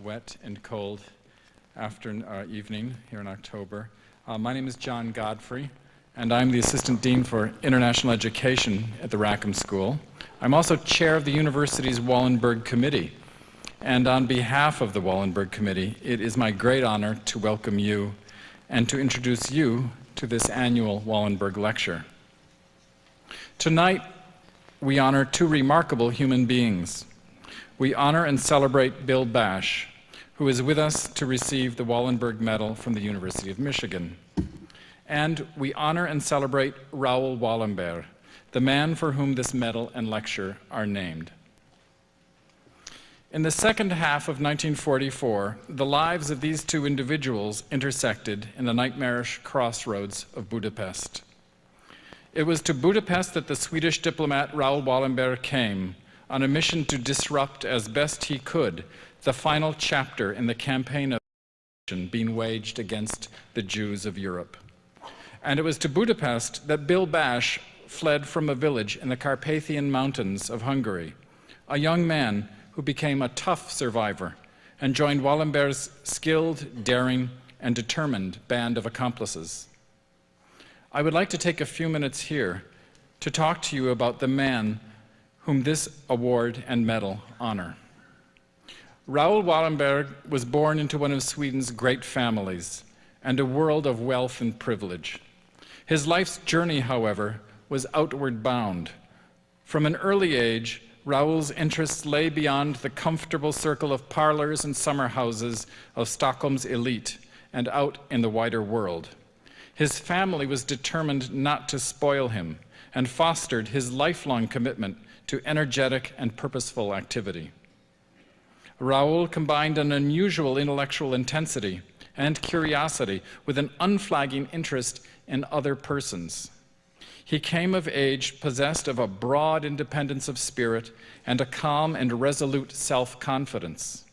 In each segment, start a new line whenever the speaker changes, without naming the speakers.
wet and cold after, uh, evening here in October. Uh, my name is John Godfrey, and I'm the Assistant Dean for International Education at the Rackham School. I'm also chair of the university's Wallenberg Committee. And on behalf of the Wallenberg Committee, it is my great honor to welcome you and to introduce you to this annual Wallenberg Lecture. Tonight, we honor two remarkable human beings. We honor and celebrate Bill Basch, who is with us to receive the Wallenberg Medal from the University of Michigan. And we honor and celebrate Raoul Wallenberg, the man for whom this medal and lecture are named. In the second half of 1944, the lives of these two individuals intersected in the nightmarish crossroads of Budapest. It was to Budapest that the Swedish diplomat Raoul Wallenberg came on a mission to disrupt as best he could the final chapter in the campaign of being waged against the Jews of Europe. And it was to Budapest that Bill Basch fled from a village in the Carpathian Mountains of Hungary, a young man who became a tough survivor and joined Wallenberg's skilled, daring, and determined band of accomplices. I would like to take a few minutes here to talk to you about the man whom this award and medal honor. Raoul Wallenberg was born into one of Sweden's great families and a world of wealth and privilege. His life's journey, however, was outward bound. From an early age, Raoul's interests lay beyond the comfortable circle of parlors and summer houses of Stockholm's elite and out in the wider world. His family was determined not to spoil him and fostered his lifelong commitment to energetic and purposeful activity. Raoul combined an unusual intellectual intensity and curiosity with an unflagging interest in other persons. He came of age possessed of a broad independence of spirit and a calm and resolute self-confidence.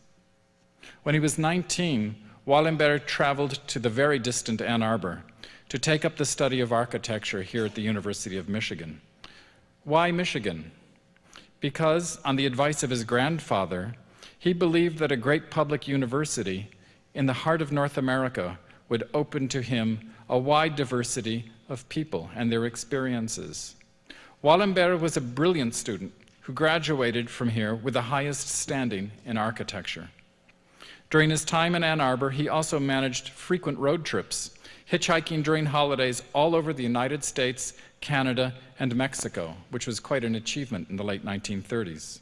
When he was 19, Wallenberg traveled to the very distant Ann Arbor to take up the study of architecture here at the University of Michigan. Why Michigan? Because, on the advice of his grandfather, he believed that a great public university in the heart of North America would open to him a wide diversity of people and their experiences. Wallenberg was a brilliant student who graduated from here with the highest standing in architecture. During his time in Ann Arbor, he also managed frequent road trips, hitchhiking during holidays all over the United States, Canada, and Mexico, which was quite an achievement in the late 1930s.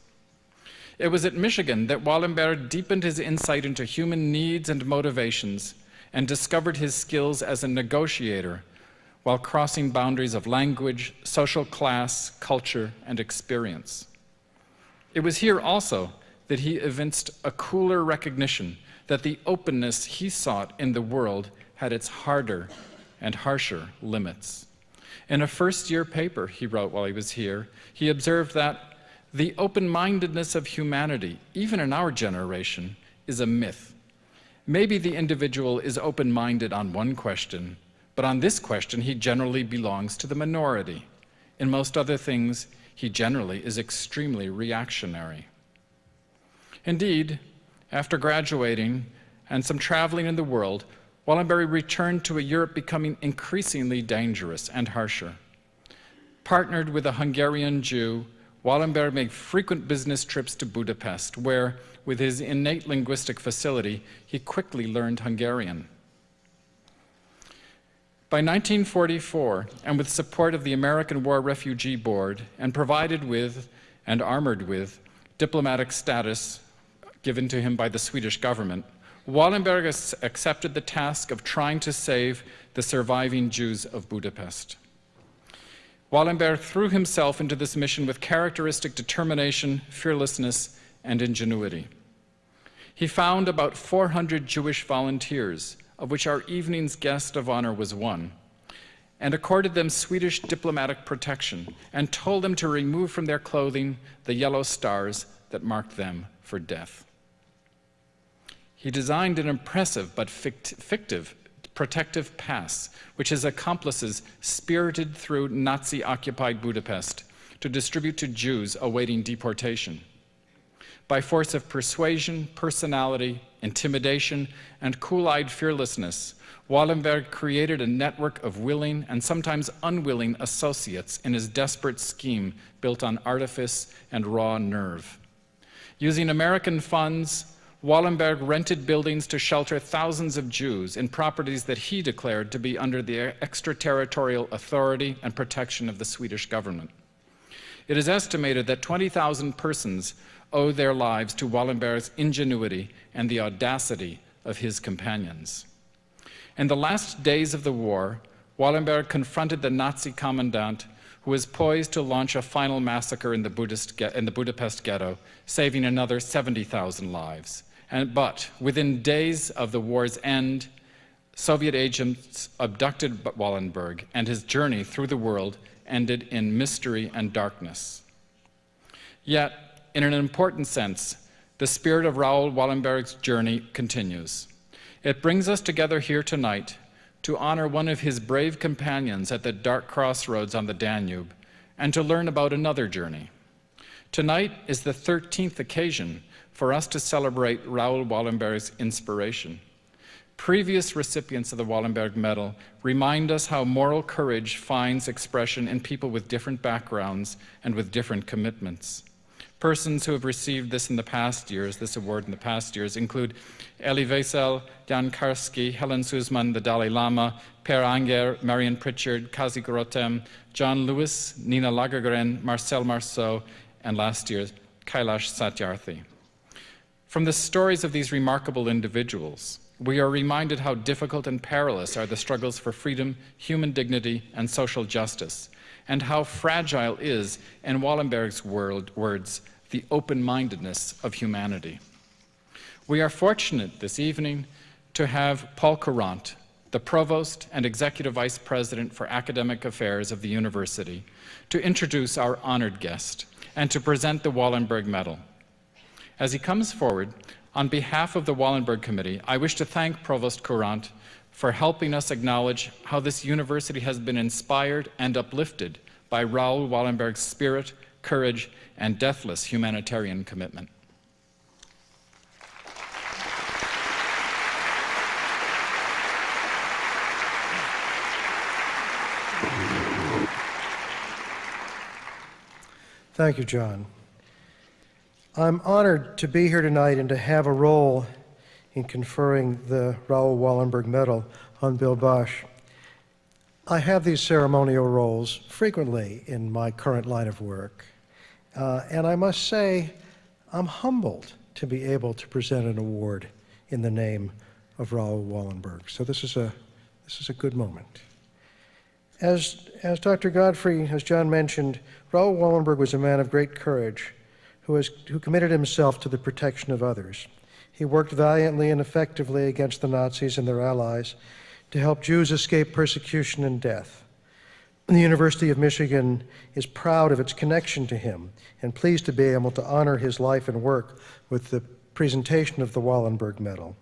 It was at Michigan that Wallenberg deepened his insight into human needs and motivations and discovered his skills as a negotiator while crossing boundaries of language, social class, culture, and experience. It was here also that he evinced a cooler recognition that the openness he sought in the world had its harder and harsher limits. In a first-year paper he wrote while he was here, he observed that the open-mindedness of humanity, even in our generation, is a myth. Maybe the individual is open-minded on one question, but on this question, he generally belongs to the minority. In most other things, he generally is extremely reactionary. Indeed, after graduating and some traveling in the world, Wallenberg returned to a Europe becoming increasingly dangerous and harsher. Partnered with a Hungarian Jew, Wallenberg made frequent business trips to Budapest, where, with his innate linguistic facility, he quickly learned Hungarian. By 1944, and with support of the American War Refugee Board, and provided with and armored with diplomatic status given to him by the Swedish government, Wallenberg accepted the task of trying to save the surviving Jews of Budapest. Wallenberg threw himself into this mission with characteristic determination, fearlessness, and ingenuity. He found about 400 Jewish volunteers of which our evening's guest of honor was one, and accorded them Swedish diplomatic protection and told them to remove from their clothing the yellow stars that marked them for death. He designed an impressive but fictive protective pass, which his accomplices spirited through Nazi-occupied Budapest to distribute to Jews awaiting deportation. By force of persuasion, personality, intimidation, and cool eyed fearlessness, Wallenberg created a network of willing and sometimes unwilling associates in his desperate scheme built on artifice and raw nerve. Using American funds, Wallenberg rented buildings to shelter thousands of Jews in properties that he declared to be under the extraterritorial authority and protection of the Swedish government. It is estimated that 20,000 persons owe their lives to Wallenberg's ingenuity and the audacity of his companions. In the last days of the war, Wallenberg confronted the Nazi commandant who was poised to launch a final massacre in the, in the Budapest ghetto, saving another 70,000 lives. And, but within days of the war's end, Soviet agents abducted Wallenberg, and his journey through the world ended in mystery and darkness. Yet, in an important sense, the spirit of Raoul Wallenberg's journey continues. It brings us together here tonight to honor one of his brave companions at the dark crossroads on the Danube and to learn about another journey. Tonight is the 13th occasion for us to celebrate Raoul Wallenberg's inspiration. Previous recipients of the Wallenberg Medal remind us how moral courage finds expression in people with different backgrounds and with different commitments. Persons who have received this in the past years, this award in the past years, include Elie Wiesel, Jan Karski, Helen Suzman, the Dalai Lama, Per Anger, Marion Pritchard, Kazi Grotem, John Lewis, Nina Lagergren, Marcel Marceau, and last year, Kailash Satyarthi. From the stories of these remarkable individuals, we are reminded how difficult and perilous are the struggles for freedom, human dignity, and social justice, and how fragile is, in Wallenberg's word, words, the open-mindedness of humanity. We are fortunate this evening to have Paul Courant, the Provost and Executive Vice President for Academic Affairs of the University, to introduce our honored guest and to present the Wallenberg Medal. As he comes forward, on behalf of the Wallenberg Committee, I wish to thank Provost Courant for helping us acknowledge how this university has been inspired and uplifted by Raoul Wallenberg's spirit, courage, and deathless humanitarian commitment.
Thank you, John. I'm honored to be here tonight and to have a role in conferring the Raoul Wallenberg Medal on Bill Basch. I have these ceremonial roles frequently in my current line of work. Uh, and I must say, I'm humbled to be able to present an award in the name of Raoul Wallenberg. So this is a, this is a good moment. As, as Dr. Godfrey, as John mentioned, Raoul Wallenberg was a man of great courage who, has, who committed himself to the protection of others. He worked valiantly and effectively against the Nazis and their allies to help Jews escape persecution and death. The University of Michigan is proud of its connection to him and pleased to be able to honor his life and work with the presentation of the Wallenberg Medal.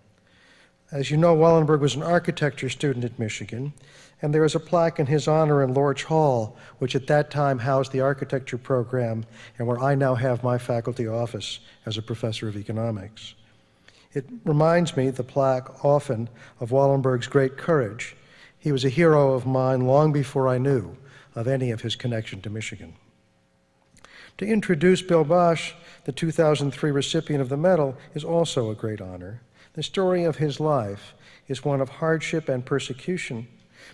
As you know, Wallenberg was an architecture student at Michigan, and there is a plaque in his honor in Lorch Hall, which at that time housed the architecture program and where I now have my faculty office as a professor of economics. It reminds me, the plaque, often of Wallenberg's great courage he was a hero of mine long before I knew of any of his connection to Michigan. To introduce Bill Basch, the 2003 recipient of the medal, is also a great honor. The story of his life is one of hardship and persecution,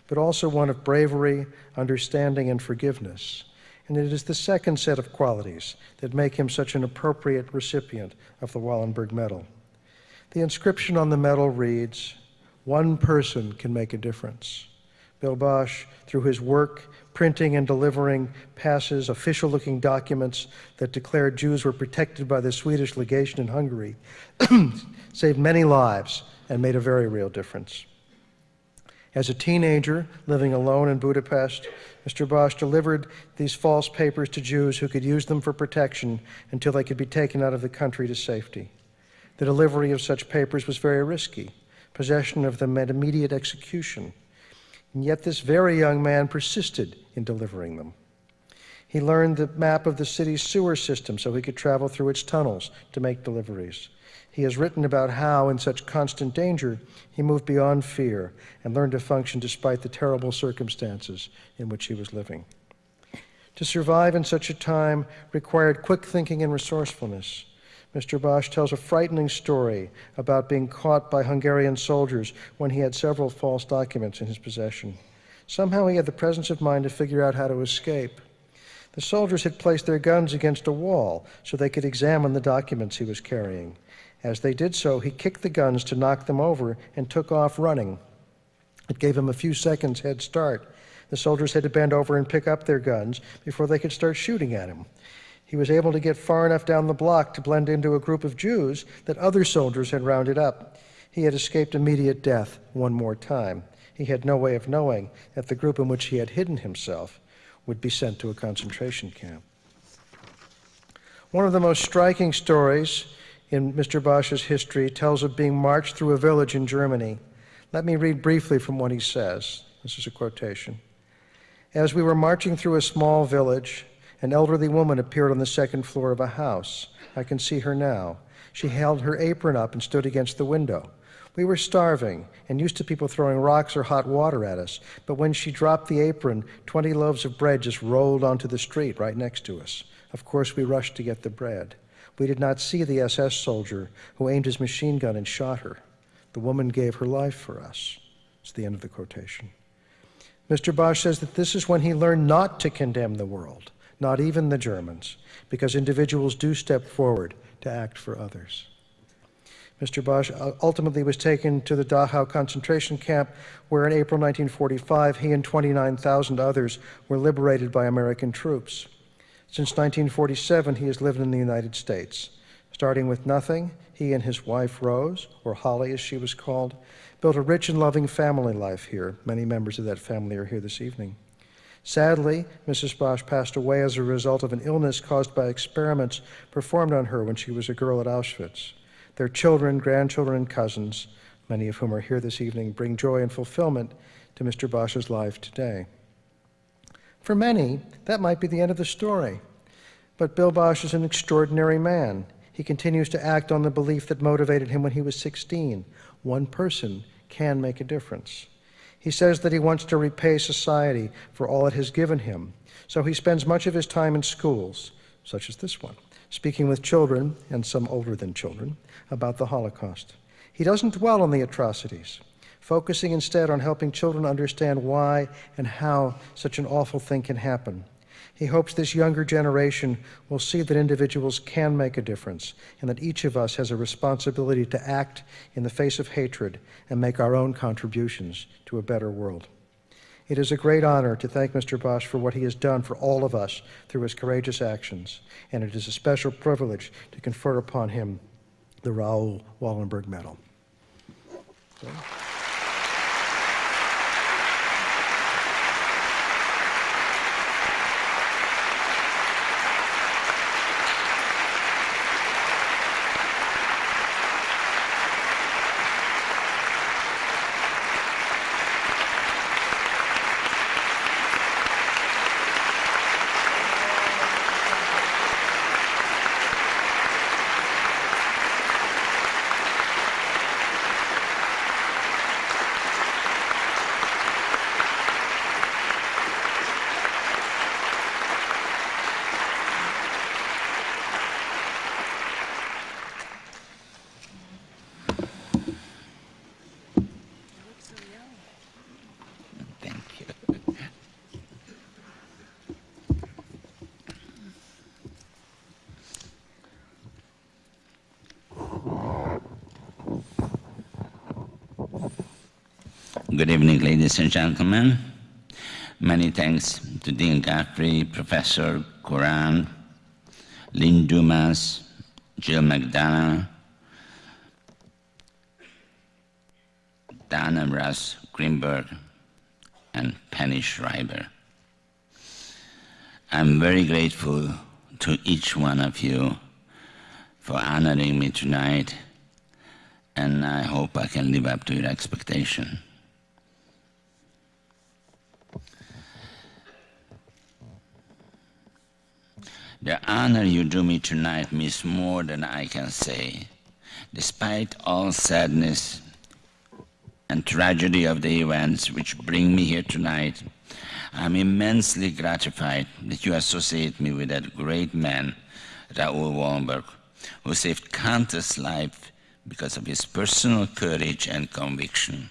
but also one of bravery, understanding, and forgiveness. And it is the second set of qualities that make him such an appropriate recipient of the Wallenberg Medal. The inscription on the medal reads, one person can make a difference. Bill Basch, through his work, printing and delivering passes, official looking documents that declared Jews were protected by the Swedish legation in Hungary, saved many lives and made a very real difference. As a teenager living alone in Budapest, Mr. Basch delivered these false papers to Jews who could use them for protection until they could be taken out of the country to safety. The delivery of such papers was very risky possession of them meant immediate execution. And yet this very young man persisted in delivering them. He learned the map of the city's sewer system so he could travel through its tunnels to make deliveries. He has written about how, in such constant danger, he moved beyond fear and learned to function despite the terrible circumstances in which he was living. To survive in such a time required quick thinking and resourcefulness. Mr. Basch tells a frightening story about being caught by Hungarian soldiers when he had several false documents in his possession. Somehow he had the presence of mind to figure out how to escape. The soldiers had placed their guns against a wall so they could examine the documents he was carrying. As they did so, he kicked the guns to knock them over and took off running. It gave him a few seconds head start. The soldiers had to bend over and pick up their guns before they could start shooting at him. He was able to get far enough down the block to blend into a group of Jews that other soldiers had rounded up. He had escaped immediate death one more time. He had no way of knowing that the group in which he had hidden himself would be sent to a concentration camp. One of the most striking stories in Mr. Basch's history tells of being marched through a village in Germany. Let me read briefly from what he says. This is a quotation. As we were marching through a small village, an elderly woman appeared on the second floor of a house. I can see her now. She held her apron up and stood against the window. We were starving and used to people throwing rocks or hot water at us, but when she dropped the apron, 20 loaves of bread just rolled onto the street right next to us. Of course, we rushed to get the bread. We did not see the SS soldier who aimed his machine gun and shot her. The woman gave her life for us. It's the end of the quotation. Mr. Basch says that this is when he learned not to condemn the world, not even the Germans, because individuals do step forward to act for others. Mr. Basch uh, ultimately was taken to the Dachau concentration camp, where in April 1945 he and 29,000 others were liberated by American troops. Since 1947, he has lived in the United States. Starting with nothing, he and his wife, Rose, or Holly as she was called, built a rich and loving family life here. Many members of that family are here this evening. Sadly, Mrs. Basch passed away as a result of an illness caused by experiments performed on her when she was a girl at Auschwitz. Their children, grandchildren, and cousins, many of whom are here this evening, bring joy and fulfillment to Mr. Basch's life today. For many, that might be the end of the story. But Bill Basch is an extraordinary man. He continues to act on the belief that motivated him when he was 16. One person can make a difference. He says that he wants to repay society for all it has given him. So he spends much of his time in schools, such as this one, speaking with children, and some older than children, about the Holocaust. He doesn't dwell on the atrocities focusing instead on helping children understand why and how such an awful thing can happen. He hopes this younger generation will see that individuals can make a difference and that each of us has a responsibility to act in the face of hatred and make our own contributions to a better world. It is a great honor to thank Mr. Basch for what he has done for all of us through his courageous actions, and it is a special privilege to confer upon him the Raoul Wallenberg Medal
evening, ladies and gentlemen. Many thanks to Dean Godfrey, Professor Courant, Lynn Dumas, Jill McDonough, Dana Russ Greenberg, and Penny Schreiber. I'm very grateful to each one of you for honoring me tonight, and I hope I can live up to your expectation. The honor you do me tonight means more than I can say. Despite all sadness and tragedy of the events which bring me here tonight, I'm immensely gratified that you associate me with that great man, Raoul Wallenberg, who saved countless lives because of his personal courage and conviction.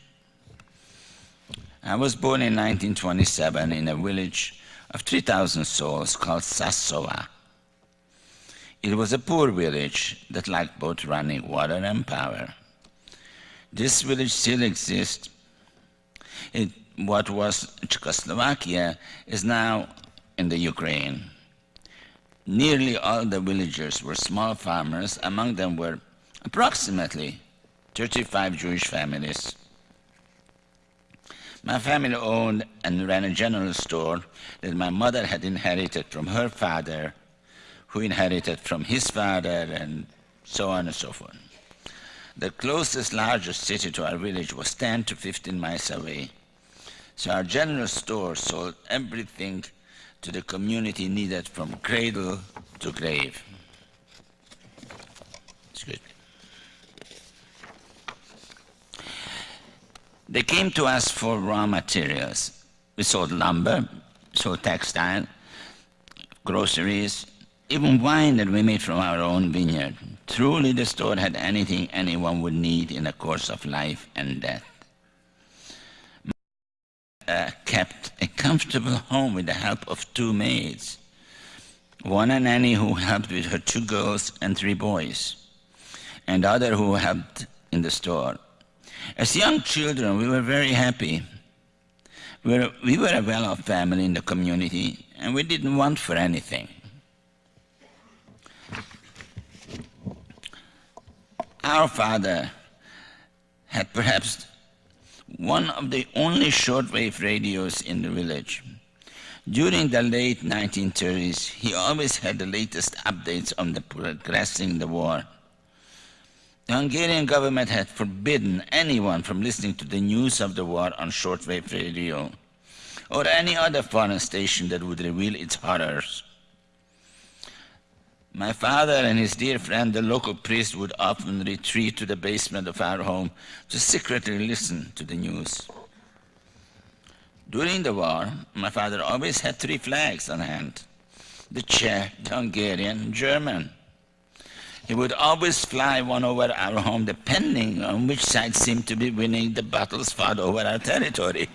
I was born in 1927 in a village of 3,000 souls called Sasova. It was a poor village that lacked both running water and power. This village still exists. It, what was Czechoslovakia is now in the Ukraine. Nearly all the villagers were small farmers. Among them were approximately 35 Jewish families. My family owned and ran a general store that my mother had inherited from her father, who inherited from his father, and so on and so forth. The closest largest city to our village was 10 to 15 miles away. So our general store sold everything to the community needed from cradle to grave. Excuse me. They came to us for raw materials. We sold lumber, sold textile, groceries, even wine that we made from our own vineyard. Truly, the store had anything anyone would need in the course of life and death. Uh, kept a comfortable home with the help of two maids, one a nanny who helped with her two girls and three boys, and other who helped in the store. As young children, we were very happy. We were, we were a well-off family in the community, and we didn't want for anything. Our father had perhaps one of the only shortwave radios in the village. During the late 1930s, he always had the latest updates on the progressing the war. The Hungarian government had forbidden anyone from listening to the news of the war on shortwave radio or any other foreign station that would reveal its horrors. My father and his dear friend, the local priest, would often retreat to the basement of our home to secretly listen to the news. During the war, my father always had three flags on hand the Czech, the Hungarian, German. He would always fly one over our home depending on which side seemed to be winning the battles fought over our territory.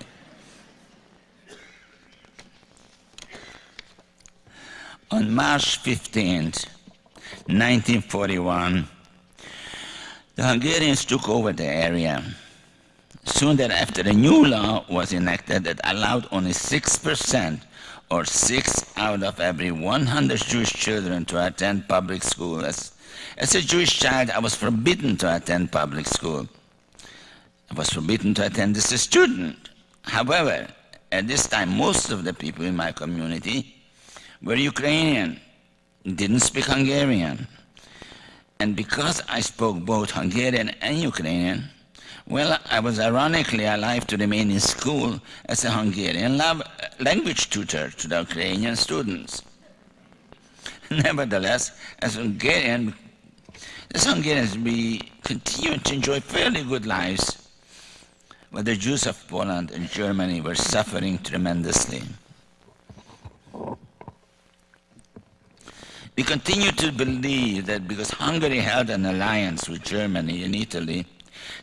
On March 15th, 1941, the Hungarians took over the area. Soon thereafter, a new law was enacted that allowed only 6% or 6 out of every 100 Jewish children to attend public school as as a Jewish child, I was forbidden to attend public school. I was forbidden to attend as a student. However, at this time, most of the people in my community were Ukrainian, didn't speak Hungarian. And because I spoke both Hungarian and Ukrainian, well, I was ironically alive to remain in school as a Hungarian uh, language tutor to the Ukrainian students. Nevertheless, as Hungarian the Hungarians, we continue to enjoy fairly good lives, but the Jews of Poland and Germany were suffering tremendously. We continue to believe that because Hungary held an alliance with Germany and Italy,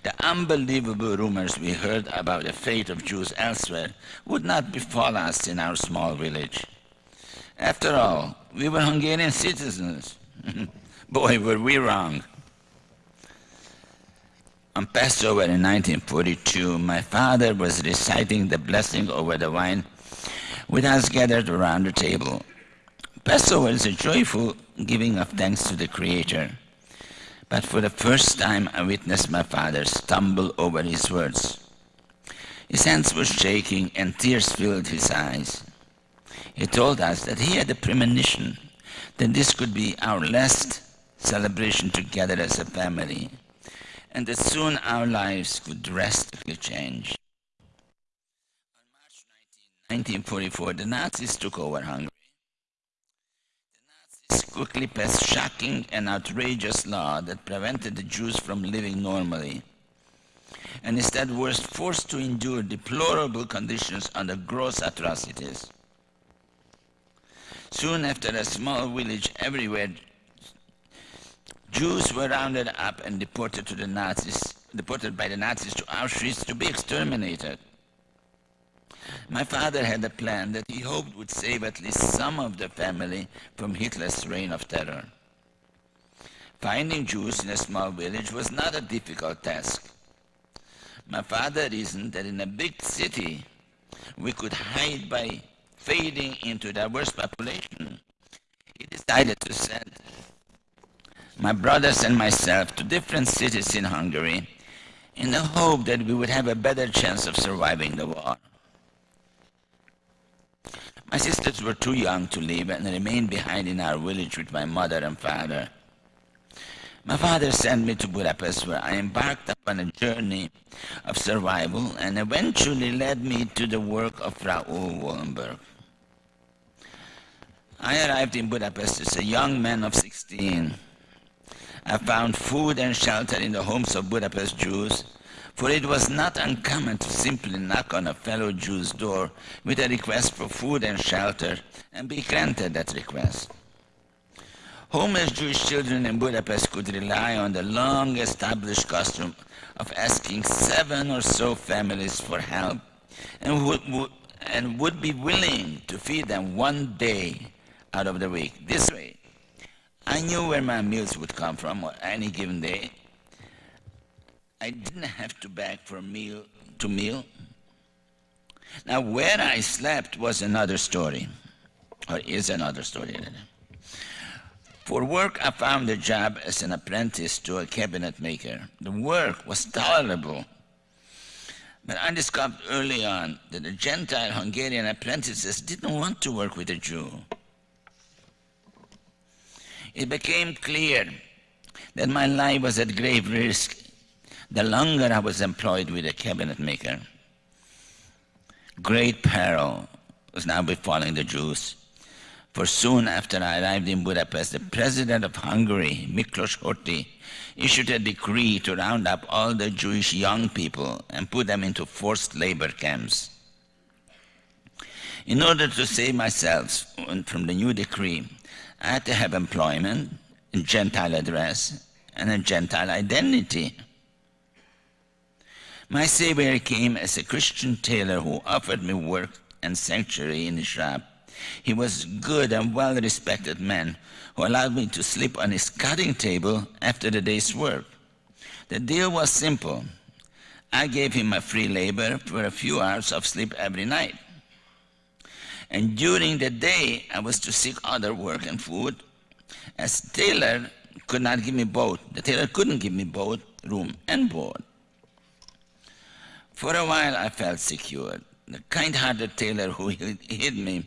the unbelievable rumors we heard about the fate of Jews elsewhere would not befall us in our small village. After all, we were Hungarian citizens. Boy, were we wrong. On Passover in 1942, my father was reciting the blessing over the wine with us gathered around the table. Passover is a joyful giving of thanks to the Creator. But for the first time, I witnessed my father stumble over his words. His hands were shaking and tears filled his eyes. He told us that he had a premonition that this could be our last celebration together as a family, and that soon our lives could drastically change. On March 19, 1944, the Nazis took over Hungary. Quickly passed shocking and outrageous law that prevented the Jews from living normally, and instead were forced to endure deplorable conditions under gross atrocities. Soon after a small village everywhere, Jews were rounded up and deported to the Nazis, deported by the Nazis to Auschwitz to be exterminated. My father had a plan that he hoped would save at least some of the family from Hitler's reign of terror. Finding Jews in a small village was not a difficult task. My father reasoned that in a big city we could hide by fading into diverse population. He decided to send my brothers and myself to different cities in Hungary in the hope that we would have a better chance of surviving the war. My sisters were too young to leave and remained behind in our village with my mother and father. My father sent me to Budapest where I embarked upon a journey of survival and eventually led me to the work of Raoul Wallenberg. I arrived in Budapest as a young man of 16. I found food and shelter in the homes of Budapest Jews, for it was not uncommon to simply knock on a fellow Jew's door with a request for food and shelter and be granted that request. Homeless Jewish children in Budapest could rely on the long established custom of asking seven or so families for help and would, would, and would be willing to feed them one day out of the week. This way, I knew where my meals would come from on any given day. I didn't have to beg for meal to meal. Now, where I slept was another story, or is another story. For work, I found a job as an apprentice to a cabinet maker. The work was tolerable, but I discovered early on that the Gentile Hungarian apprentices didn't want to work with a Jew. It became clear that my life was at grave risk the longer I was employed with a cabinet maker. Great peril was now befalling the Jews. For soon after I arrived in Budapest, the president of Hungary, Miklos Horthy, issued a decree to round up all the Jewish young people and put them into forced labor camps. In order to save myself from the new decree, I had to have employment, a Gentile address, and a Gentile identity. My Savior came as a Christian tailor who offered me work and sanctuary in his shop. He was good and well-respected man who allowed me to sleep on his cutting table after the day's work. The deal was simple. I gave him my free labor for a few hours of sleep every night. And during the day, I was to seek other work and food, as tailor could not give me both. The tailor couldn't give me both room and board. For a while, I felt secure. The kind-hearted tailor who hid me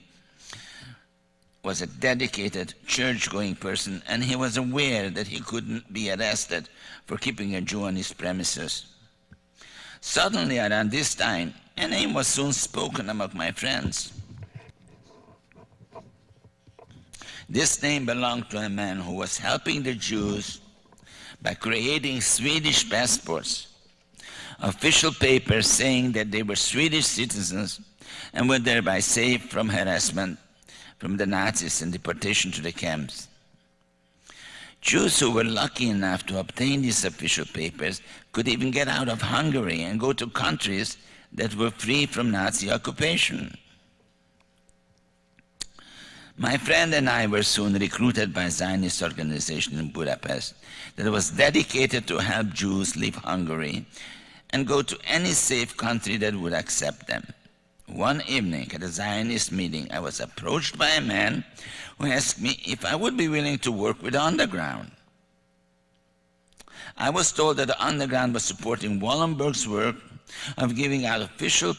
was a dedicated church-going person and he was aware that he couldn't be arrested for keeping a Jew on his premises. Suddenly around this time, a name was soon spoken among my friends. This name belonged to a man who was helping the Jews by creating Swedish passports, official papers saying that they were Swedish citizens and were thereby safe from harassment from the Nazis and deportation to the camps. Jews who were lucky enough to obtain these official papers could even get out of Hungary and go to countries that were free from Nazi occupation. My friend and I were soon recruited by a Zionist organization in Budapest that was dedicated to help Jews leave Hungary and go to any safe country that would accept them. One evening at a Zionist meeting, I was approached by a man who asked me if I would be willing to work with the underground. I was told that the underground was supporting Wallenberg's work of giving out official,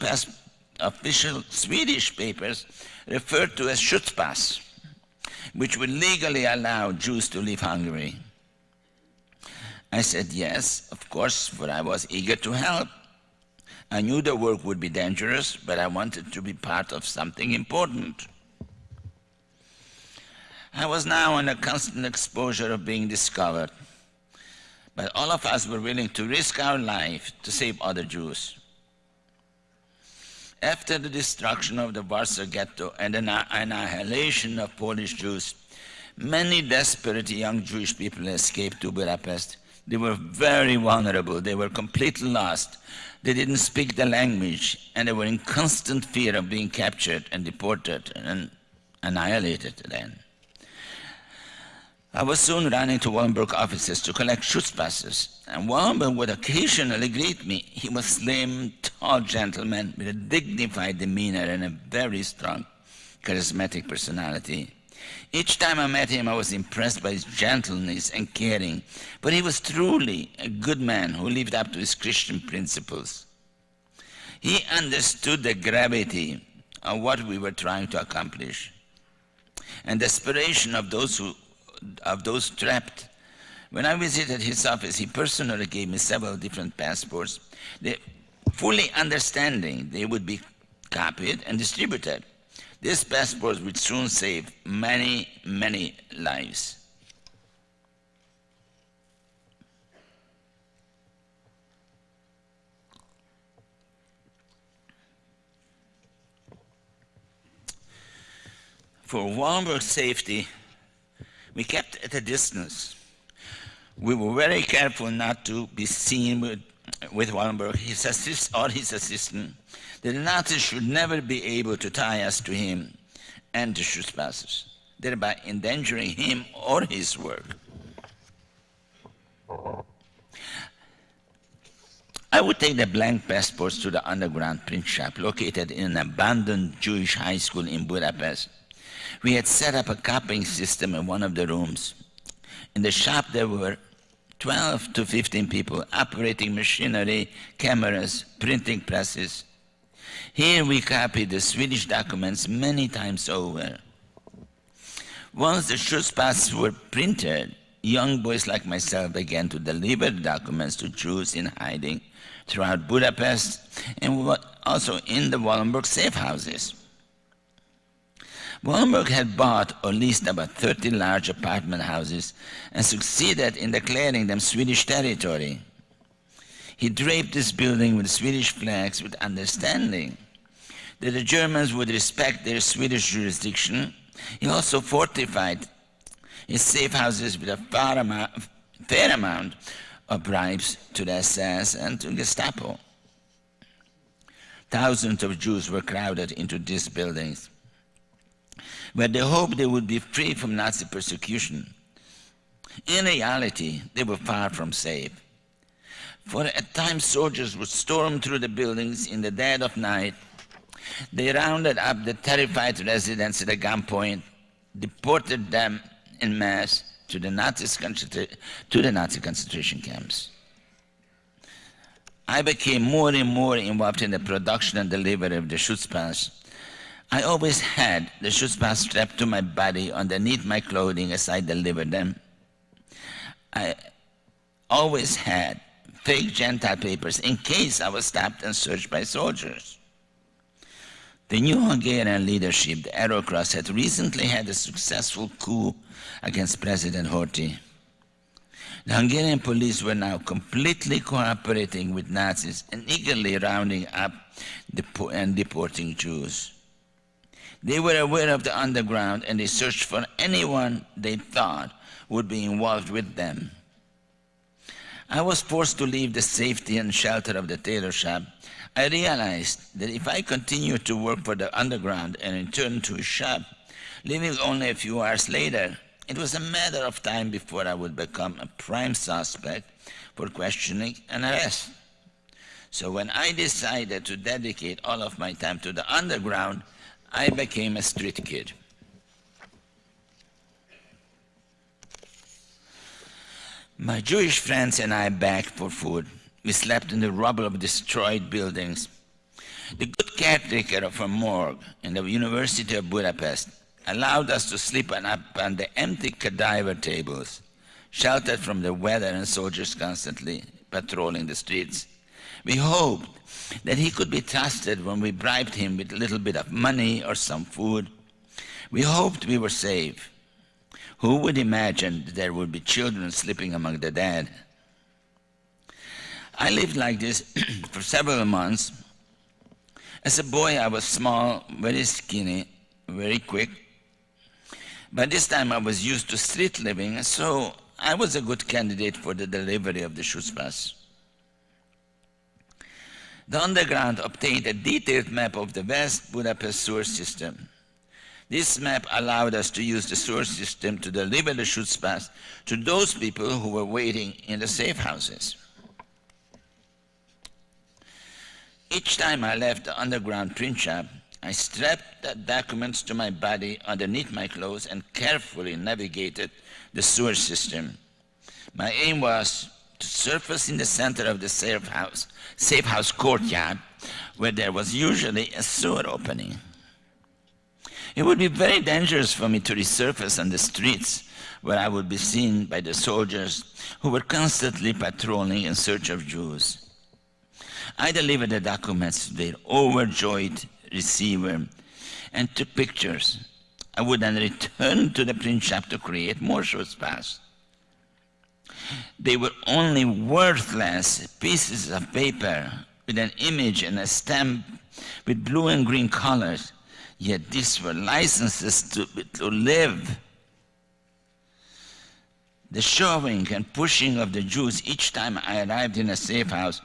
official Swedish papers referred to as Schutzpass, which would legally allow Jews to leave Hungary. I said yes, of course, for I was eager to help. I knew the work would be dangerous, but I wanted to be part of something important. I was now under constant exposure of being discovered. But all of us were willing to risk our life to save other Jews. After the destruction of the Warsaw Ghetto and the annihilation of Polish Jews, many desperate young Jewish people escaped to Budapest. They were very vulnerable, they were completely lost. They didn't speak the language, and they were in constant fear of being captured and deported and annihilated then. I was soon running to Wallenberg offices to collect Schutzpasses, and Wallenberg would occasionally greet me. He was slim, tall gentleman with a dignified demeanor and a very strong, charismatic personality. Each time I met him, I was impressed by his gentleness and caring, but he was truly a good man who lived up to his Christian principles. He understood the gravity of what we were trying to accomplish and desperation of those who of those trapped. When I visited his office, he personally gave me several different passports, fully understanding they would be copied and distributed. These passports would soon save many, many lives. For Wallenberg's safety, we kept at a distance. We were very careful not to be seen with, with Wallenberg, his assist, or his assistant. The Nazis should never be able to tie us to him and to Schutzpasses, thereby endangering him or his work. I would take the blank passports to the underground print shop located in an abandoned Jewish high school in Budapest we had set up a copying system in one of the rooms. In the shop, there were 12 to 15 people operating machinery, cameras, printing presses. Here we copied the Swedish documents many times over. Once the Schutzpass were printed, young boys like myself began to deliver documents to Jews in hiding throughout Budapest and also in the Wallenberg safe houses. Wallenberg had bought or leased about 30 large apartment houses and succeeded in declaring them Swedish territory. He draped this building with Swedish flags with understanding that the Germans would respect their Swedish jurisdiction. He also fortified his safe houses with a fair amount, fair amount of bribes to the SS and to Gestapo. Thousands of Jews were crowded into these buildings where they hoped they would be free from Nazi persecution. In reality, they were far from safe. For at times soldiers would storm through the buildings in the dead of night. They rounded up the terrified residents at a gunpoint, deported them in mass to the, Nazi to the Nazi concentration camps. I became more and more involved in the production and delivery of the Schutzpass I always had the Schutzpass strapped to my body underneath my clothing as I delivered them. I always had fake Gentile papers in case I was stopped and searched by soldiers. The new Hungarian leadership, the Arrow Cross, had recently had a successful coup against President Horthy. The Hungarian police were now completely cooperating with Nazis and eagerly rounding up and deporting Jews. They were aware of the underground and they searched for anyone they thought would be involved with them. I was forced to leave the safety and shelter of the tailor shop. I realized that if I continued to work for the underground and returned to a shop, leaving only a few hours later, it was a matter of time before I would become a prime suspect for questioning and arrest. So when I decided to dedicate all of my time to the underground, I became a street kid. My Jewish friends and I begged for food. We slept in the rubble of destroyed buildings. The good caretaker of a morgue in the University of Budapest allowed us to sleep on, the empty cadaver tables, sheltered from the weather and soldiers constantly patrolling the streets. We hoped that he could be trusted when we bribed him with a little bit of money or some food. We hoped we were safe. Who would imagine there would be children sleeping among the dead? I lived like this for several months. As a boy, I was small, very skinny, very quick. By this time, I was used to street living, so I was a good candidate for the delivery of the Schutzpass. The underground obtained a detailed map of the West Budapest sewer system. This map allowed us to use the sewer system to deliver the Schutzpass to those people who were waiting in the safe houses. Each time I left the underground print shop, I strapped the documents to my body underneath my clothes and carefully navigated the sewer system. My aim was to surface in the center of the safe house, safe house courtyard, where there was usually a sewer opening. It would be very dangerous for me to resurface on the streets where I would be seen by the soldiers who were constantly patrolling in search of Jews. I delivered the documents to their overjoyed receiver and took pictures. I would then return to the print shop to create more Schutzpass. They were only worthless pieces of paper with an image and a stamp with blue and green colors, yet these were licenses to, to live. The shoving and pushing of the Jews each time I arrived in a safe house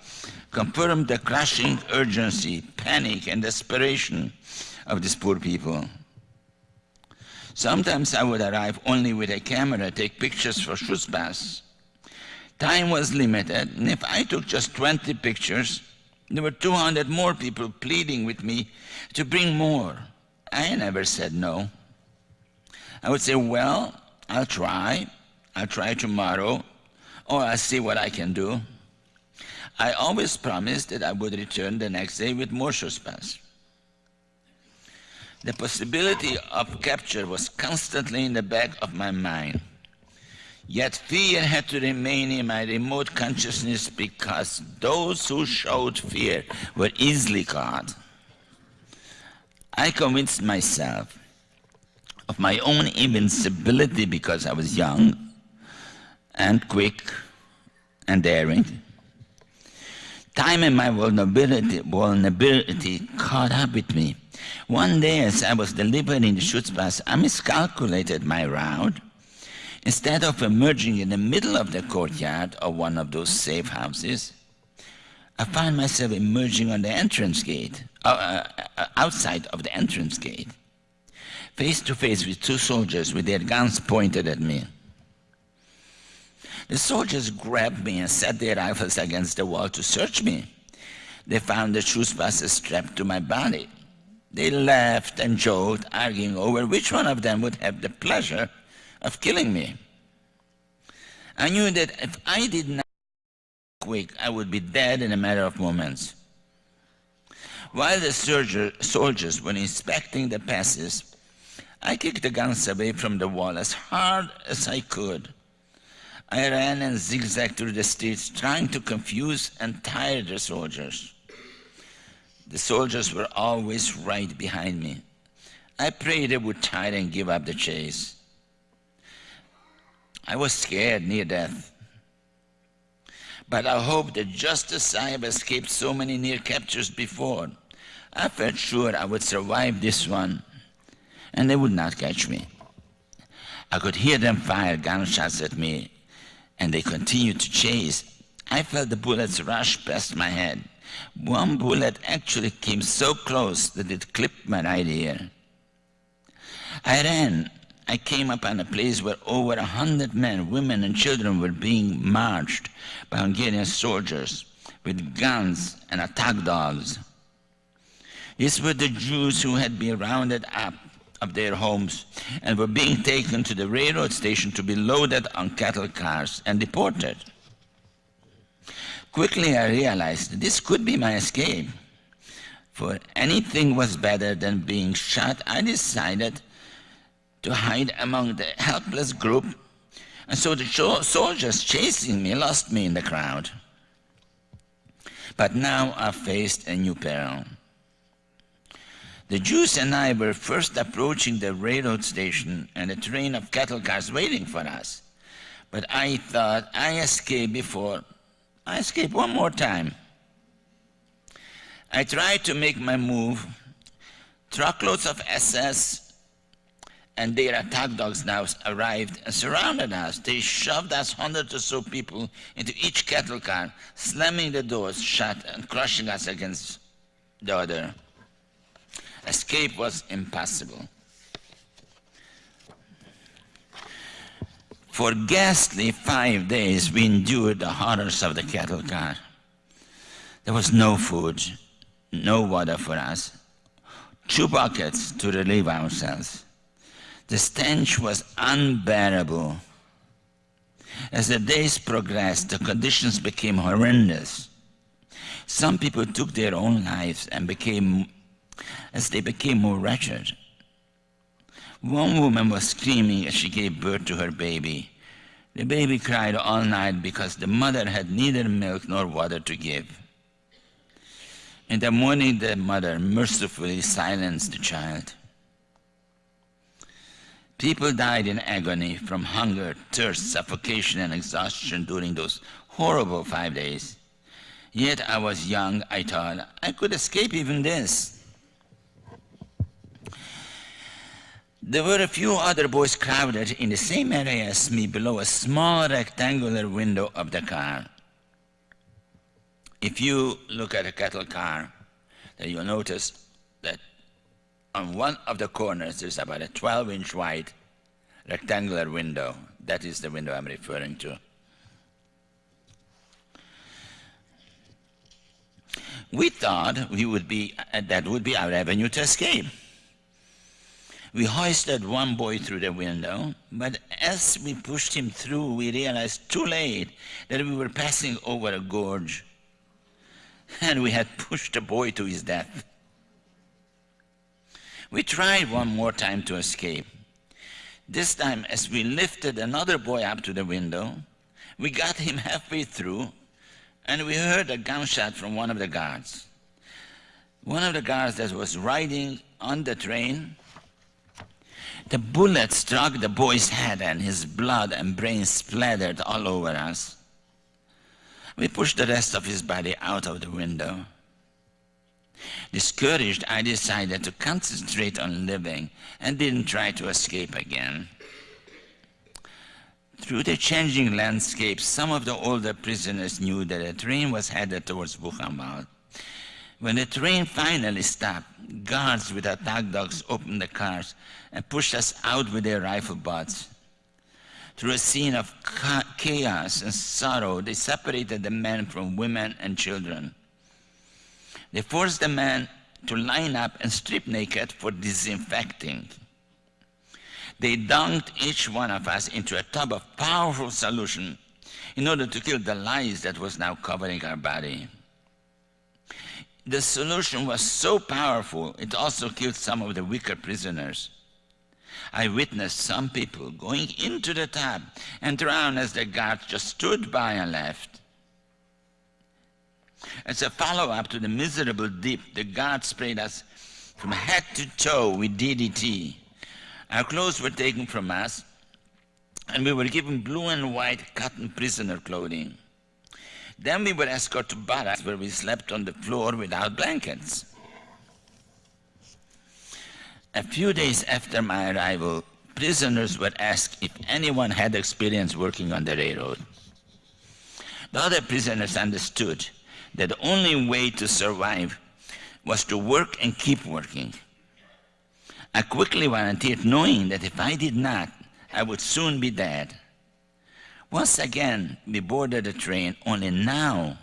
confirmed the crushing urgency, panic, and desperation of these poor people. Sometimes I would arrive only with a camera, take pictures for Schutzpass. Time was limited, and if I took just 20 pictures, there were 200 more people pleading with me to bring more. I never said no. I would say, well, I'll try. I'll try tomorrow, or I'll see what I can do. I always promised that I would return the next day with more Schutzpass. The possibility of capture was constantly in the back of my mind. Yet fear had to remain in my remote consciousness because those who showed fear were easily caught. I convinced myself of my own invincibility because I was young and quick and daring. Time and my vulnerability, vulnerability caught up with me. One day as I was delivering the Schutzpass, I miscalculated my route. Instead of emerging in the middle of the courtyard of one of those safe houses, I found myself emerging on the entrance gate, uh, uh, outside of the entrance gate, face to face with two soldiers with their guns pointed at me. The soldiers grabbed me and set their rifles against the wall to search me. They found the Schutzpass strapped to my body. They laughed and joked, arguing over which one of them would have the pleasure of killing me. I knew that if I did not quick, I would be dead in a matter of moments. While the soldiers were inspecting the passes, I kicked the guns away from the wall as hard as I could. I ran and zigzagged through the streets, trying to confuse and tire the soldiers. The soldiers were always right behind me. I prayed they would tire and give up the chase. I was scared near death. But I hoped that just as I have escaped so many near captures before, I felt sure I would survive this one, and they would not catch me. I could hear them fire gunshots at me and they continued to chase. I felt the bullets rush past my head. One bullet actually came so close that it clipped my right ear. I ran. I came upon a place where over a hundred men, women, and children were being marched by Hungarian soldiers with guns and attack dogs. These were the Jews who had been rounded up of their homes and were being taken to the railroad station to be loaded on cattle cars and deported. Quickly I realized this could be my escape. For anything was better than being shot, I decided to hide among the helpless group, and so the soldiers chasing me lost me in the crowd. But now I faced a new peril. The Jews and I were first approaching the railroad station and a train of cattle cars waiting for us. But I thought I escaped before. I escaped one more time. I tried to make my move. Truckloads of SS and their attack dogs now arrived and surrounded us. They shoved us hundreds or so people into each cattle car, slamming the doors shut and crushing us against the other. Escape was impossible. For ghastly five days, we endured the horrors of the cattle car. There was no food, no water for us, two buckets to relieve ourselves. The stench was unbearable. As the days progressed, the conditions became horrendous. Some people took their own lives and became, as they became more wretched. One woman was screaming as she gave birth to her baby. The baby cried all night because the mother had neither milk nor water to give. In the morning, the mother mercifully silenced the child. People died in agony from hunger, thirst, suffocation, and exhaustion during those horrible five days. Yet I was young, I thought I could escape even this. There were a few other boys crowded in the same area as me below a small rectangular window of the car. If you look at a cattle car, then you'll notice that on one of the corners there's about a 12 inch wide rectangular window. That is the window I'm referring to. We thought we would be, that would be our avenue to escape. We hoisted one boy through the window, but as we pushed him through, we realized too late that we were passing over a gorge and we had pushed the boy to his death. We tried one more time to escape. This time, as we lifted another boy up to the window, we got him halfway through, and we heard a gunshot from one of the guards. One of the guards that was riding on the train, the bullet struck the boy's head, and his blood and brains splattered all over us. We pushed the rest of his body out of the window. Discouraged, I decided to concentrate on living and didn't try to escape again. Through the changing landscape, some of the older prisoners knew that a train was headed towards Buchenwald. When the train finally stopped, guards with attack dogs opened the cars and pushed us out with their rifle butts. Through a scene of chaos and sorrow, they separated the men from women and children. They forced the men to line up and strip naked for disinfecting. They dunked each one of us into a tub of powerful solution in order to kill the lice that was now covering our body. The solution was so powerful, it also killed some of the weaker prisoners. I witnessed some people going into the tub and drown as the guards just stood by and left. As a follow-up to the miserable dip, the guards sprayed us from head to toe with DDT. Our clothes were taken from us, and we were given blue and white cotton prisoner clothing. Then we were escorted to barracks where we slept on the floor without blankets. A few days after my arrival, prisoners were asked if anyone had experience working on the railroad. The other prisoners understood that the only way to survive was to work and keep working. I quickly volunteered, knowing that if I did not, I would soon be dead. Once again, we boarded the train, only now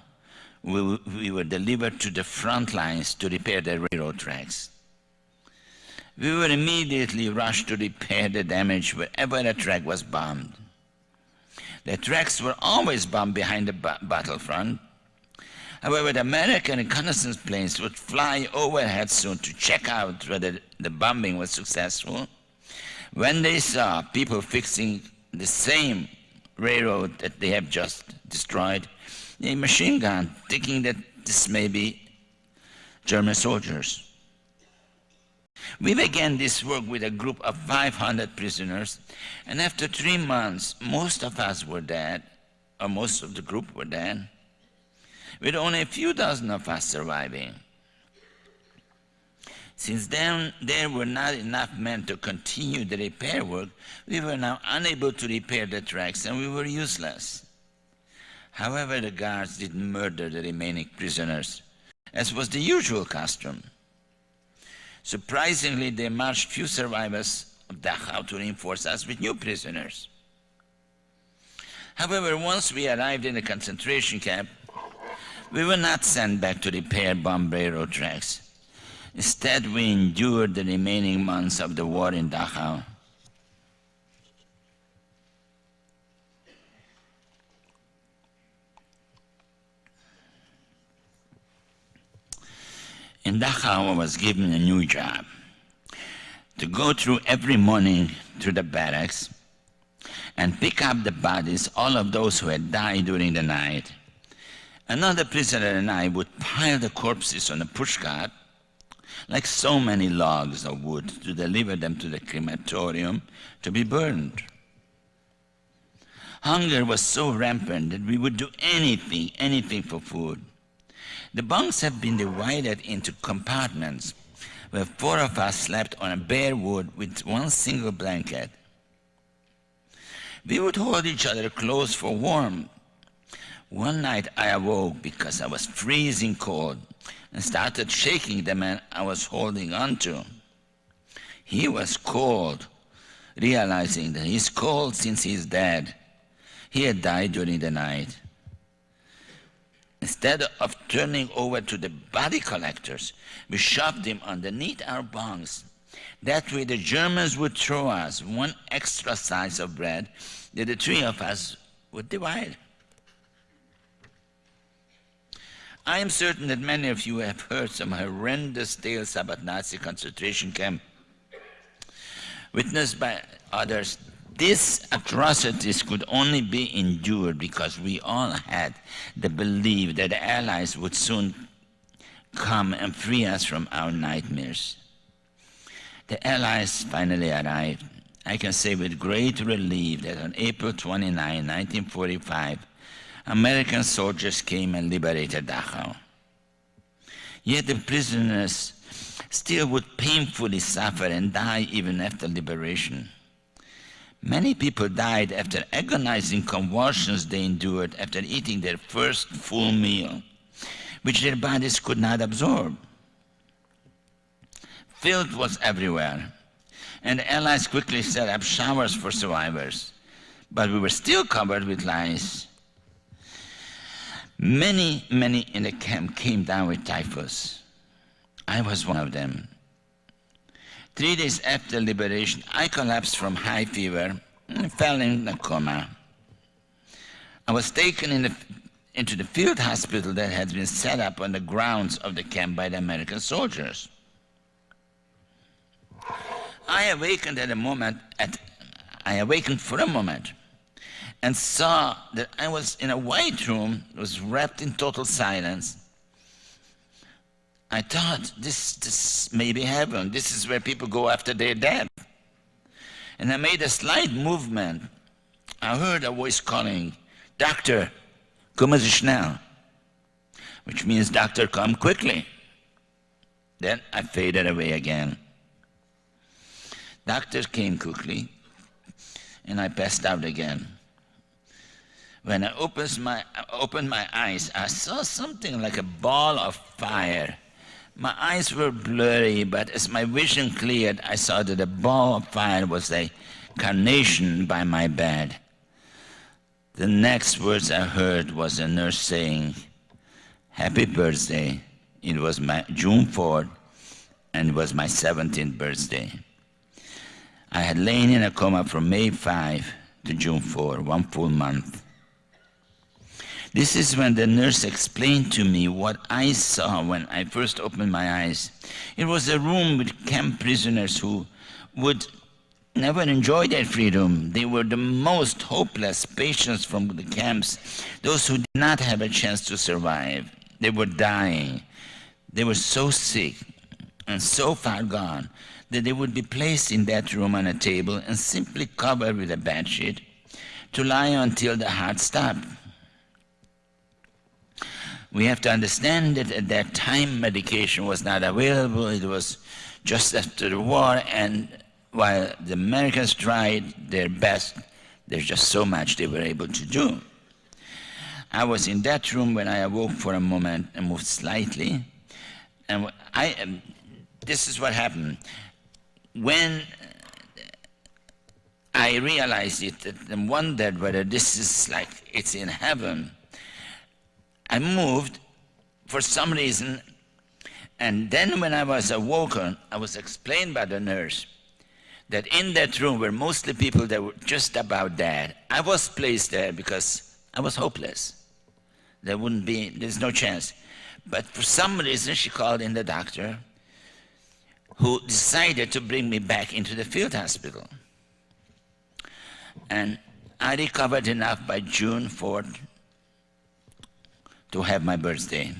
we, we were delivered to the front lines to repair the railroad tracks. We were immediately rushed to repair the damage wherever the track was bombed. The tracks were always bombed behind the battlefront, However, the American reconnaissance planes would fly overhead soon to check out whether the bombing was successful. When they saw people fixing the same railroad that they have just destroyed, a machine gun, thinking that this may be German soldiers. We began this work with a group of 500 prisoners, and after three months, most of us were dead, or most of the group were dead, with only a few dozen of us surviving. Since then there were not enough men to continue the repair work, we were now unable to repair the tracks and we were useless. However, the guards didn't murder the remaining prisoners, as was the usual custom. Surprisingly, they marched few survivors of Dachau to reinforce us with new prisoners. However, once we arrived in the concentration camp, we were not sent back to repair bomb railroad tracks. Instead, we endured the remaining months of the war in Dachau. In Dachau, I was given a new job to go through every morning through the barracks and pick up the bodies, all of those who had died during the night. Another prisoner and I would pile the corpses on a pushcart like so many logs of wood to deliver them to the crematorium to be burned. Hunger was so rampant that we would do anything, anything for food. The bunks have been divided into compartments where four of us slept on a bare wood with one single blanket. We would hold each other close for warmth. One night I awoke because I was freezing cold and started shaking the man I was holding onto. He was cold, realizing that he's cold since he's dead. He had died during the night. Instead of turning over to the body collectors, we shoved him underneath our bunks. That way the Germans would throw us one extra slice of bread that the three of us would divide. I am certain that many of you have heard some horrendous tales about Nazi concentration camp. Witnessed by others, these atrocities could only be endured because we all had the belief that the Allies would soon come and free us from our nightmares. The Allies finally arrived. I can say with great relief that on April 29, 1945, American soldiers came and liberated Dachau. Yet the prisoners still would painfully suffer and die even after liberation. Many people died after agonizing convulsions they endured after eating their first full meal, which their bodies could not absorb. Filth was everywhere, and the Allies quickly set up showers for survivors, but we were still covered with lice. Many, many in the camp came down with typhus. I was one of them. Three days after liberation, I collapsed from high fever and fell in a coma. I was taken in the, into the field hospital that had been set up on the grounds of the camp by the American soldiers. I awakened at a moment, at, I awakened for a moment and saw that I was in a white room, was wrapped in total silence. I thought, this, this may be heaven. This is where people go after they're dead. And I made a slight movement. I heard a voice calling, Doctor, kommen Sie schnell, which means, Doctor, come quickly. Then I faded away again. Doctor came quickly, and I passed out again. When I opened my, opened my eyes, I saw something like a ball of fire. My eyes were blurry, but as my vision cleared, I saw that the ball of fire was a carnation by my bed. The next words I heard was a nurse saying, Happy birthday. It was my June 4th, and it was my 17th birthday. I had lain in a coma from May 5 to June 4, one full month. This is when the nurse explained to me what I saw when I first opened my eyes. It was a room with camp prisoners who would never enjoy their freedom. They were the most hopeless patients from the camps, those who did not have a chance to survive. They were dying. They were so sick. and so far gone that they would be placed in that room on a table and simply covered with a bed sheet to lie until the heart stopped. We have to understand that at that time medication was not available. It was just after the war, and while the Americans tried their best, there's just so much they were able to do. I was in that room when I awoke for a moment and moved slightly, and I. Um, this is what happened when I realized it and wondered whether this is like it's in heaven, I moved for some reason, and then when I was awoken, I was explained by the nurse that in that room were mostly people that were just about dead. I was placed there because I was hopeless. There wouldn't be, there's no chance. But for some reason, she called in the doctor who decided to bring me back into the field hospital. And I recovered enough by June 4th to have my birthday,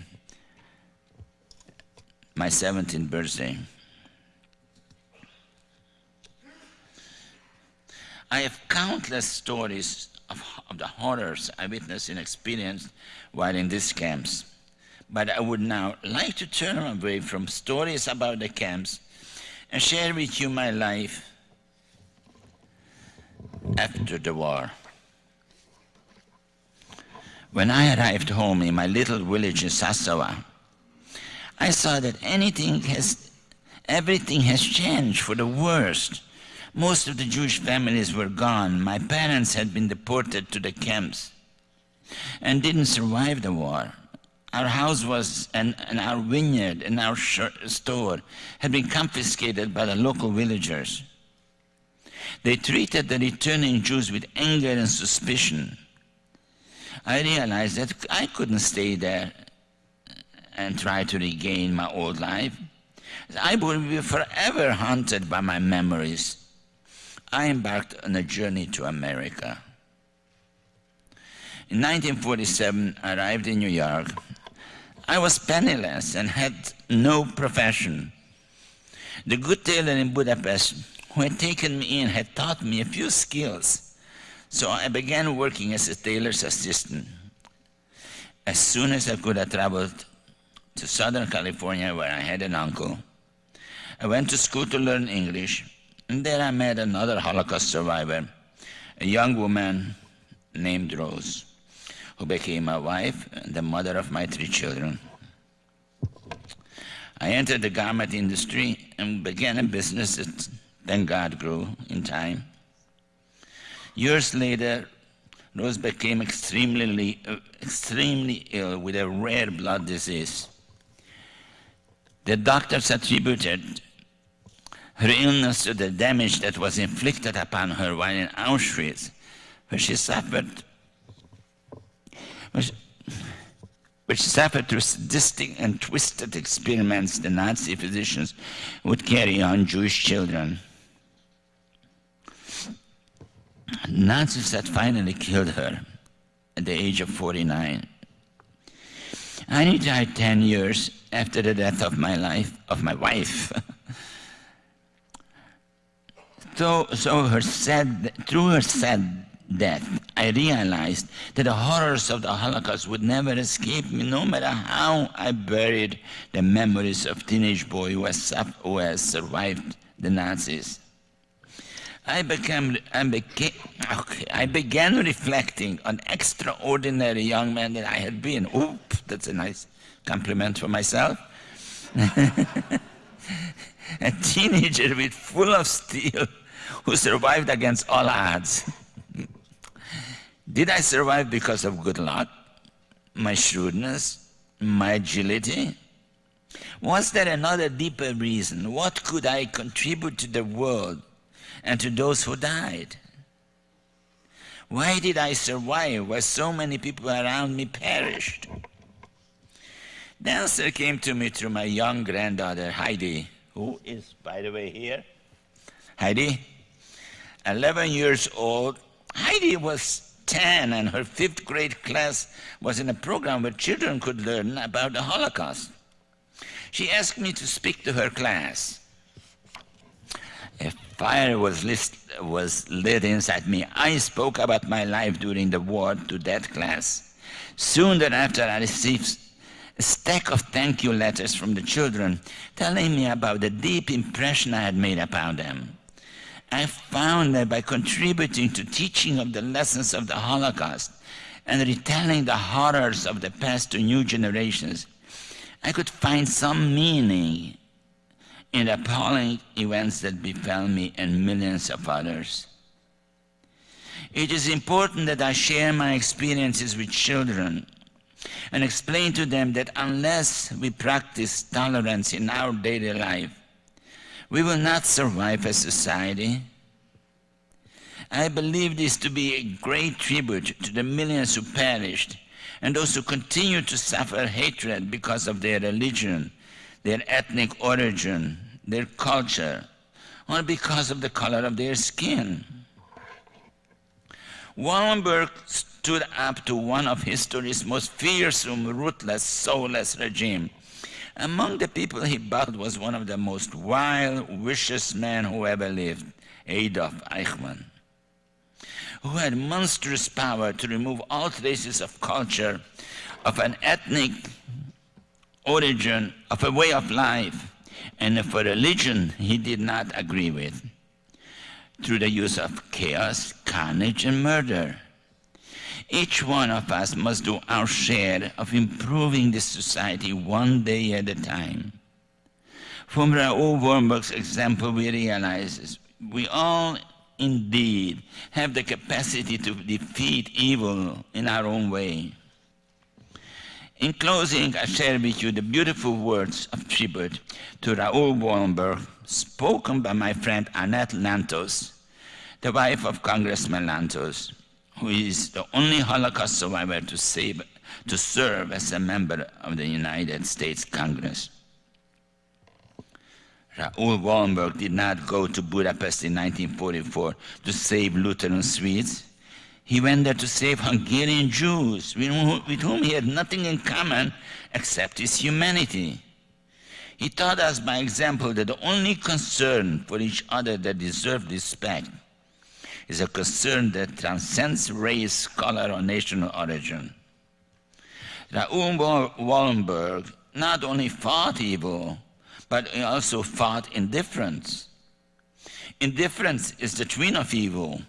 my 17th birthday. I have countless stories of, of, the horrors I witnessed and experienced while in these camps. But I would now like to turn away from stories about the camps and share with you my life after the war. When I arrived home in my little village in Sassawa, I saw that anything has, everything has changed for the worst. Most of the Jewish families were gone. My parents had been deported to the camps and didn't survive the war. Our house was, and, and our vineyard and our store had been confiscated by the local villagers. They treated the returning Jews with anger and suspicion. I realized that I couldn't stay there and try to regain my old life. I would be forever haunted by my memories. I embarked on a journey to America. In 1947, I arrived in New York I was penniless and had no profession. The good tailor in Budapest who had taken me in had taught me a few skills. So I began working as a tailor's assistant. As soon as I could, I traveled to Southern California where I had an uncle. I went to school to learn English, and there I met another Holocaust survivor, a young woman named Rose who became my wife and the mother of my three children. I entered the garment industry and began a business that, thank God, grew in time. Years later, Rose became extremely, uh, extremely ill with a rare blood disease. The doctors attributed her illness to the damage that was inflicted upon her while in Auschwitz, where she suffered which, which suffered through sadistic and twisted experiments the Nazi physicians would carry on Jewish children. Nazis had finally killed her at the age of 49. I died 10 years after the death of my life, of my wife. so, so her sad, through her sad death, I realized that the horrors of the Holocaust would never escape me, no matter how I buried the memories of teenage boy who has, who has survived the Nazis. I, became, I, became, okay, I began reflecting on extraordinary young man that I had been. Oop, that's a nice compliment for myself. a teenager with full of steel who survived against all odds. Did I survive because of good luck, my shrewdness, my agility? Was there another deeper reason? What could I contribute to the world and to those who died? Why did I survive while so many people around me perished? The answer came to me through my young granddaughter, Heidi, who is, by the way, here. Heidi, 11 years old. Heidi was 10 and her fifth grade class was in a program where children could learn about the Holocaust. She asked me to speak to her class. Fire was, was lit inside me. I spoke about my life during the war to that class. Soon thereafter, I received a stack of thank you letters from the children telling me about the deep impression I had made upon them. I found that by contributing to teaching of the lessons of the Holocaust and retelling the horrors of the past to new generations, I could find some meaning in appalling events that befell me and millions of others. It is important that I share my experiences with children and explain to them that unless we practice tolerance in our daily life, we will not survive as society. I believe this to be a great tribute to the millions who perished and those who continue to suffer hatred because of their religion, their ethnic origin, their culture, or because of the color of their skin. Wallenberg stood up to one of history's most fearsome, ruthless, soulless regime. Among the people he battled was one of the most wild, vicious men who ever lived, Adolf Eichmann, who had monstrous power to remove all traces of culture, of an ethnic origin, of a way of life, and of a religion he did not agree with, through the use of chaos, carnage, and murder. Each one of us must do our share of improving this society one day at a time. From Raoul Wallenberg's example, we realize we all indeed have the capacity to defeat evil in our own way. In closing, I share with you the beautiful words of tribute to Raoul Wallenberg, spoken by my friend Annette Lantos, the wife of Congressman Lantos who is the only Holocaust survivor to, save, to serve as a member of the United States Congress. Raoul Wallenberg did not go to Budapest in 1944 to save Lutheran Swedes. He went there to save Hungarian Jews, with whom he had nothing in common except his humanity. He taught us by example that the only concern for each other that deserves respect is a concern that transcends race, color, or national origin. Raoul Wallenberg not only fought evil, but he also fought indifference. Indifference is the twin of evil.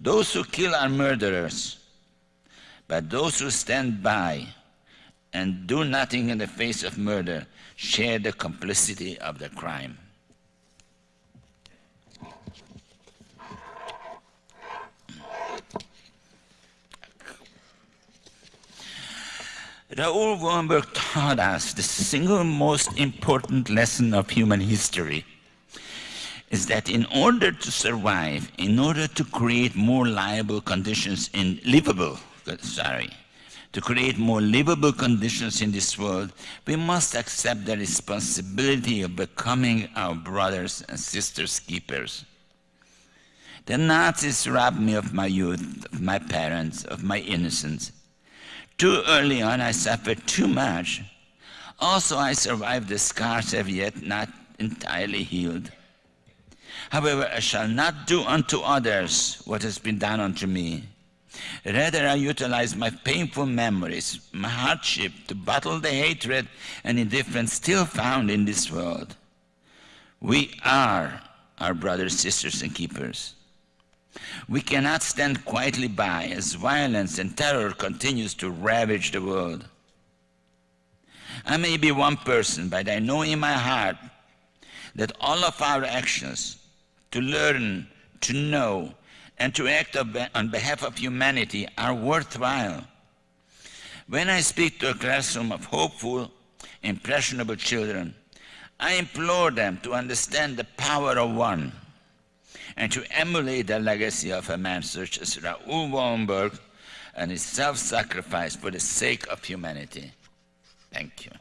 Those who kill are murderers, but those who stand by and do nothing in the face of murder share the complicity of the crime. Raoul Wallenberg taught us the single most important lesson of human history is that in order to survive, in order to create more livable conditions in livable, sorry, to create more livable conditions in this world, we must accept the responsibility of becoming our brothers and sisters keepers. The Nazis robbed me of my youth, of my parents, of my innocence. Too early on, I suffered too much. Also, I survived the scars have yet not entirely healed. However, I shall not do unto others what has been done unto me. Rather, I utilize my painful memories, my hardship, to battle the hatred and indifference still found in this world. We are our brothers, sisters, and keepers. We cannot stand quietly by as violence and terror continues to ravage the world. I may be one person, but I know in my heart that all of our actions to learn, to know, and to act on behalf of humanity are worthwhile. When I speak to a classroom of hopeful, impressionable children, I implore them to understand the power of one and to emulate the legacy of a man such as Raoul Wallenberg and his self-sacrifice for the sake of humanity. Thank you.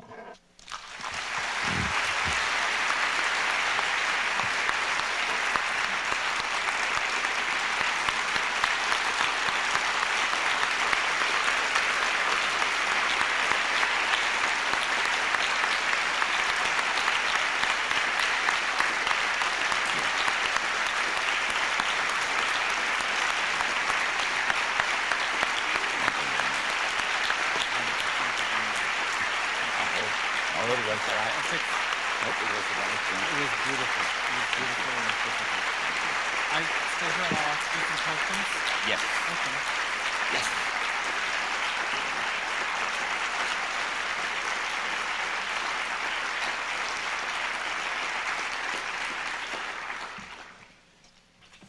take. It was beautiful. It was beautiful and difficult. I stay here and I'll ask you some questions.
Yes.
Okay.
Yes.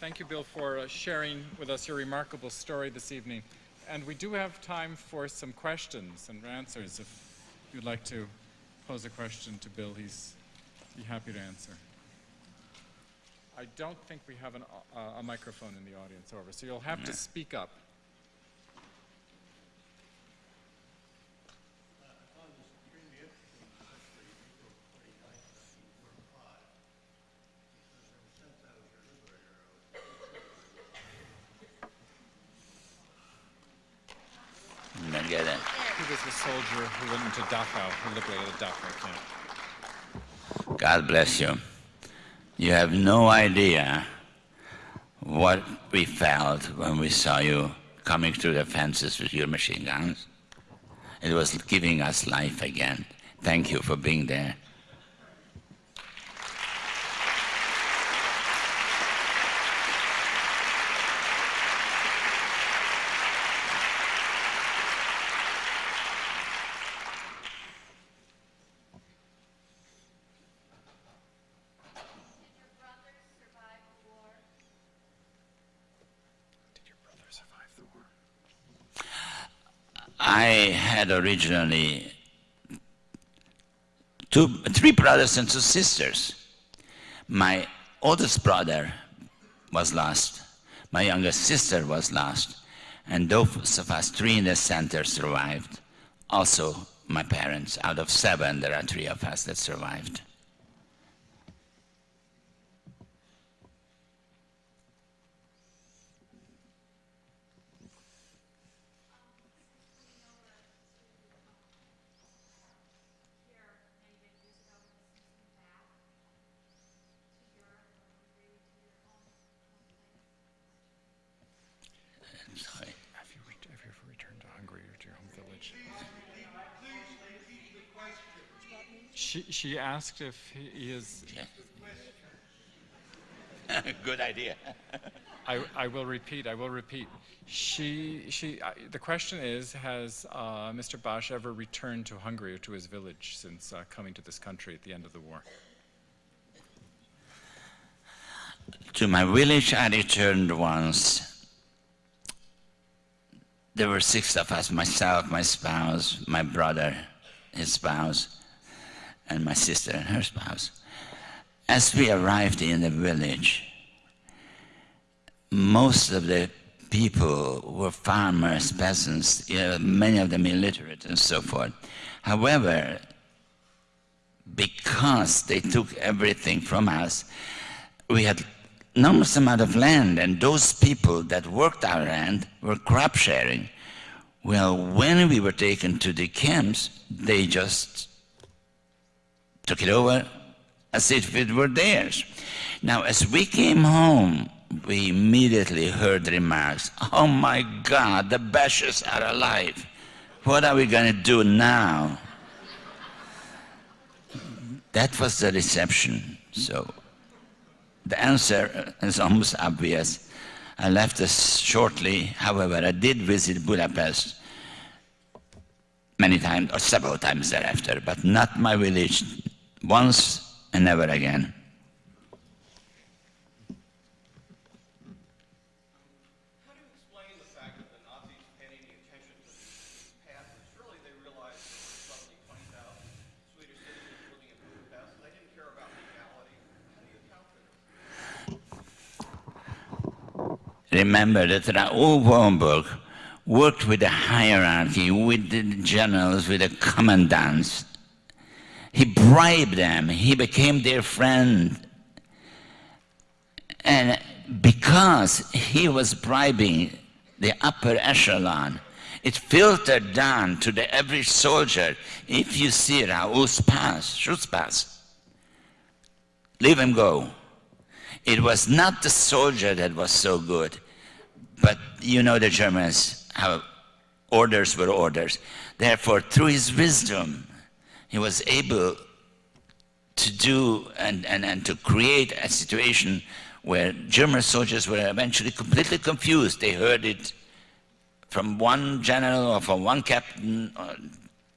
Thank you, Bill, for uh, sharing with us your remarkable story this evening. And we do have time for some questions and answers. If you'd like to pose a question to Bill, he's be happy to answer. I don't think we have an, uh, a microphone in the audience, however, so you'll have to speak up.
You don't get it.
He was the soldier who went into Dachau, Dachau camp.
God bless you. You have no idea what we felt when we saw you coming through the fences with your machine guns. It was giving us life again. Thank you for being there.
Did your brother survive the war?
Did your brother survive the war?
I had originally two, three brothers and two sisters. My oldest brother was lost. My youngest sister was lost. And those of us three in the center survived. Also, my parents. Out of seven, there are three of us that survived.
Here, many victories ago, when this came back to Europe or Hungary, to your home, home place.
Sorry.
Have you, ret- have you ever returned to Hungary or to your home village? She, she asked if he is.
Good idea.
I, I will repeat. I will repeat. She, she. Uh, the question is: Has uh, Mr. Basch ever returned to Hungary or to his village since uh, coming to this country at the end of the war?
To my village, I returned once. There were six of us myself, my spouse, my brother, his spouse, and my sister and her spouse. As we arrived in the village, most of the people were farmers, peasants, many of them illiterate and so forth. However, because they took everything from us, we had enormous amount of land, and those people that worked our land were crop sharing. Well, when we were taken to the camps, they just took it over as if it were theirs. Now, as we came home, we immediately heard remarks, oh my God, the Basches are alive. What are we going to do now? That was the reception. So the answer is almost obvious. I left us shortly. However, I did visit Budapest many times, or several times thereafter, but not my village. Once and never again.
How do you explain the fact that the Nazis paid any attention to these passes? Surely they realized that there were suddenly 20,000 Swedish citizens living in Budapest. They didn't care about legality. How do you account for this?
Remember that Raoul Wallenberg worked with the hierarchy, with the generals, with the commandants. He bribed them. He became their friend. And because he was bribing the upper echelon, it filtered down to the average soldier. If you see Raoul's pass, Schutzpass, leave him go. It was not the soldier that was so good, but you know the Germans, how orders were orders. Therefore, through his wisdom, he was able to do and, and, and to create a situation where German soldiers were eventually completely confused. They heard it from one general or from one captain, or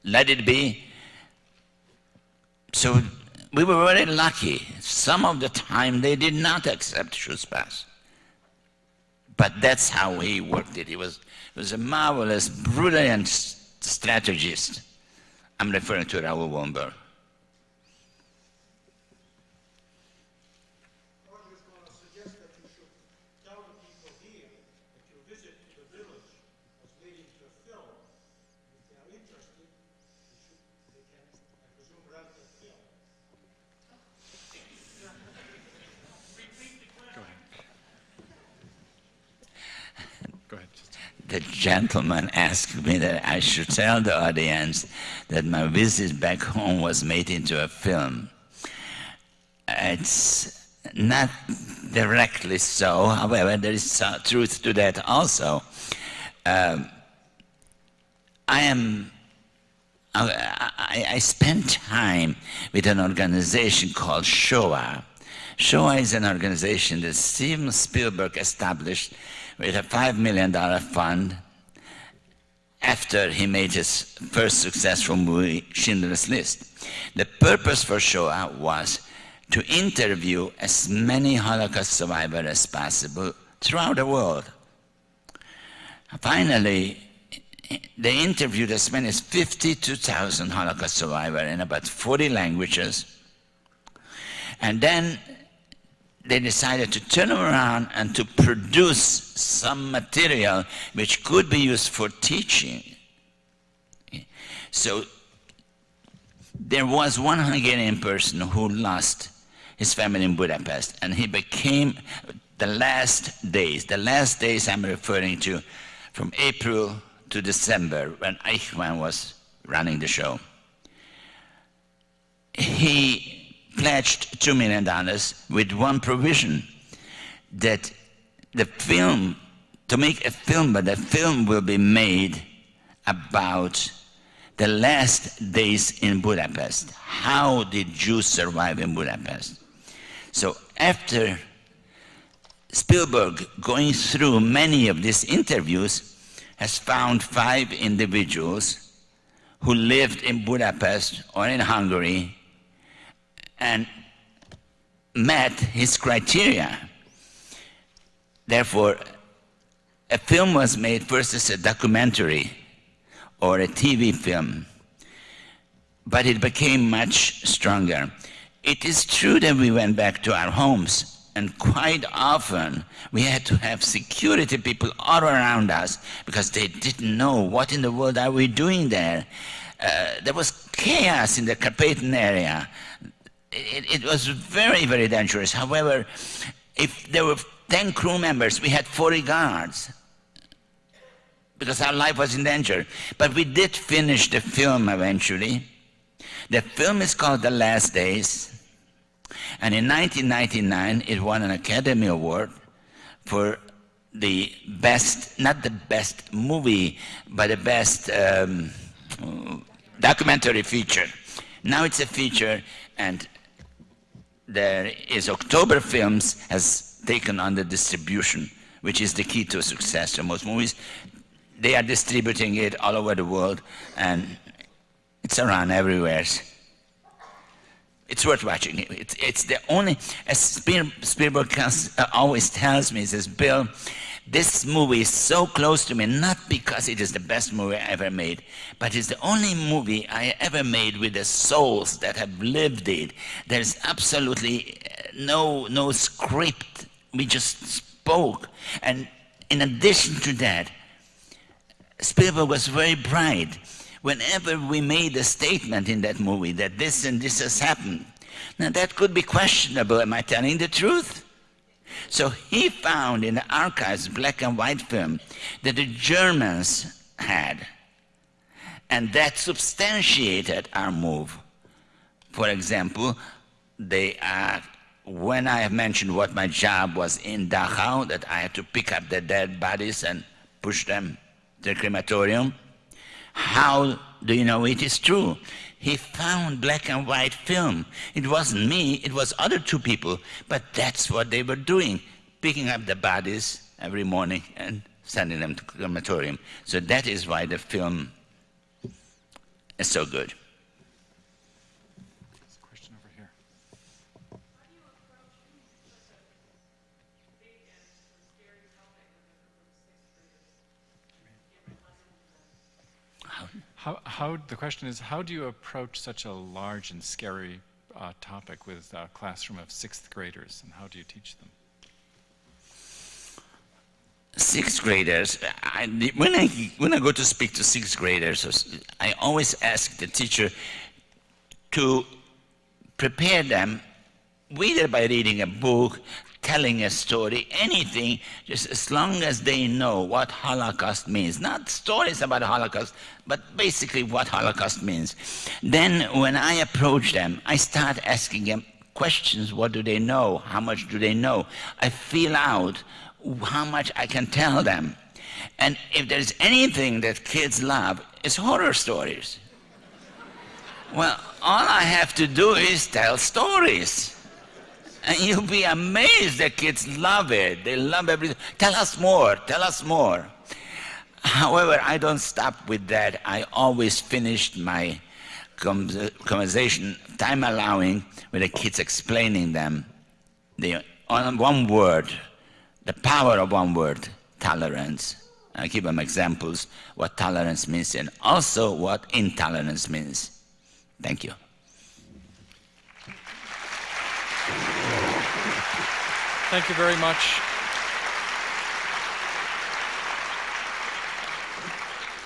let it be. So we were very lucky. Some of the time they did not accept Schutzpass. But that's how he worked it. He was, he was a marvelous, brilliant strategist. I'm referring to Raoul Wallenberg.
I was just going to suggest that you should tell the people here that your visit to the village was leading to a film. If they are interested, they should, they can, I presume, rent the film.
Go ahead.
The gentleman asked me that I should tell the audience that my visit back home was made into a film. It's not directly so, however, there is truth to that also. Um, I am I, I, spent time with an organization called Shoah. Shoah is an organization that Steven Spielberg established with a $5 million fund after he made his first successful movie, Schindler's List. The purpose for Shoah was to interview as many Holocaust survivors as possible throughout the world. Finally, they interviewed as many as 52,000 Holocaust survivors in about 40 languages. And then they decided to turn around and to produce some material which could be used for teaching. So there was one Hungarian person who lost his family in Budapest, and he became the last days, the last days I'm referring to, from April to December, when Eichmann was running the show. He pledged $2 million with one provision that the film, to make a film, but the film will be made about the last days in Budapest. How did Jews survive in Budapest? So after Spielberg going through many of these interviews, has found five individuals who lived in Budapest or in Hungary and met his criteria. Therefore, a film was made first as a documentary or a TV film, but it became much stronger. It is true that we went back to our homes and quite often we had to have security people all around us because they didn't know what in the world are we doing there. Uh, there was chaos in the Carpathian area. It, it, was very, very dangerous. However, if there were 10 crew members, we had 40 guards because our life was in danger. But we did finish the film eventually. The film is called The Last Days. And in 1999, it won an Academy Award for the best, not the best movie, but the best um, documentary feature. Now it's a feature, and there is October Films has taken on the distribution, which is the key to success for most movies. They are distributing it all over the world, and it's around everywhere. It's worth watching. It's, it's the only, as Spielberg uh, always tells me, says, Bill, this movie is so close to me, not because it is the best movie I ever made, but it's the only movie I ever made with the souls that have lived it. There's absolutely uh, no, no script. We just spoke. And in addition to that, Spielberg was very bright whenever we made a statement in that movie that this and this has happened, now that could be questionable. Am I telling the truth? So he found in the archives, black and white film, that the Germans had. And that substantiated our move. For example, they are, when I have mentioned what my job was in Dachau, that I had to pick up the dead bodies and push them to the crematorium, how do you know it is true? He found black and white film. It wasn't me, it was other two people, but that's what they were doing, picking up the bodies every morning and sending them to crematorium. So that is why the film is so good.
How, how, the question is, how do you approach such a large and scary uh, topic with a classroom of sixth graders, and how do you teach them?
sixth graders, I, when, I, when I go to speak to sixth graders, I always ask the teacher to prepare them either by reading a book, telling a story, anything, just as long as they know what Holocaust means. Not stories about Holocaust, but basically what Holocaust means. Then when I approach them, I start asking them questions. What do they know? How much do they know? I feel out how much I can tell them. And if there's anything that kids love, it's horror stories. Well, all I have to do is tell stories. And you'll be amazed the kids love it. They love everything. Tell us more, tell us more. However, I don't stop with that. I always finished my conversation, time allowing, with the kids explaining them the, on one word, the power of one word, tolerance. I give them examples what tolerance means and also what intolerance means. Thank you.
Thank you very much.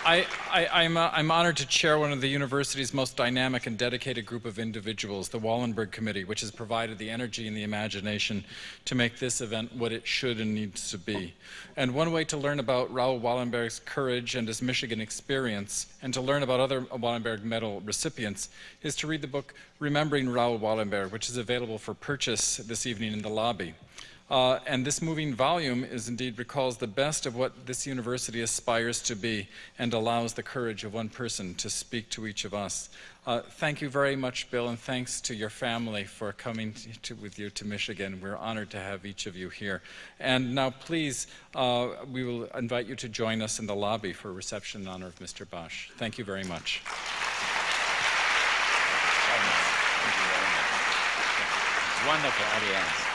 I, am I'm, uh, I'm honored to chair one of the university's most dynamic and dedicated group of individuals, the Wallenberg Committee, which has provided the energy and the imagination to make this event what it should and needs to be. And one way to learn about Raoul Wallenberg's courage and his Michigan experience, and to learn about other Wallenberg Medal recipients, is to read the book Remembering Raoul Wallenberg, which is available for purchase this evening in the lobby. Uh, and this moving volume is indeed recalls the best of what this university aspires to be and allows the courage of one person to speak to each of us. Uh, thank you very much, Bill, and thanks to your family for coming to, with you to Michigan. We're honored to have each of you here. And now, please, uh, we will invite you to join us in the lobby for a reception in honor of Mr. Basch. Thank you very much.
Wonderful audience.